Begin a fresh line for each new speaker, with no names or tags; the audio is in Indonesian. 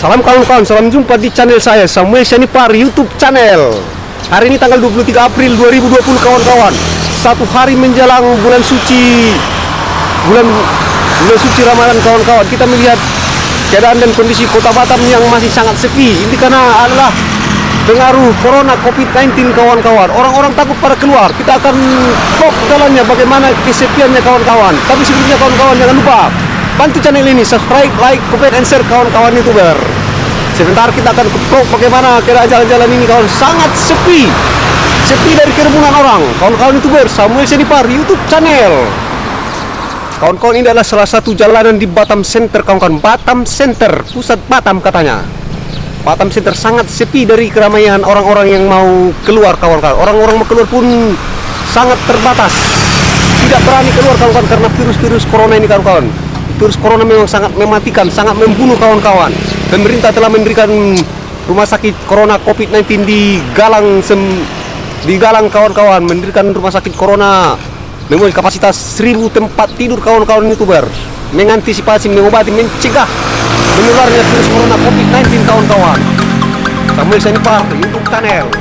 Salam kawan-kawan, salam jumpa di channel saya Samuel Syanipar YouTube channel. Hari ini tanggal 23 April 2020 kawan-kawan. Satu hari menjelang bulan suci bulan bulan suci Ramadan kawan-kawan. Kita melihat keadaan dan kondisi Kota Batam yang masih sangat sepi. Ini karena adalah pengaruh corona COVID-19 kawan-kawan. Orang-orang takut pada keluar. Kita akan vlog jalannya bagaimana kesepiannya kawan-kawan. Tapi sebelumnya kawan-kawan jangan lupa bantu channel ini subscribe, like, comment, and share kawan-kawan youtuber. Sebentar kita akan vlog bagaimana keadaan jalan-jalan ini kawan sangat sepi. Sepi dari kerumunan orang. Kawan-kawan youtuber Samuel Senipar YouTube channel. Kawan-kawan ini adalah salah satu jalanan di Batam Center kawan-kawan. Batam Center, pusat Batam katanya. Batam Center sangat sepi dari keramaian orang-orang yang mau keluar kawan-kawan. Orang-orang mau keluar pun sangat terbatas. Tidak berani keluar kawan-kawan karena virus-virus corona ini kawan-kawan. Virus corona memang sangat mematikan, sangat membunuh kawan-kawan. Pemerintah telah mendirikan rumah sakit corona COVID-19 di Galang sem di Galang kawan-kawan mendirikan rumah sakit corona. Memiliki kapasitas 1000 tempat tidur kawan-kawan youtuber mengantisipasi mengobati mencegah menularnya virus corona COVID-19 kawan-kawan. Samuel Senipar YouTube channel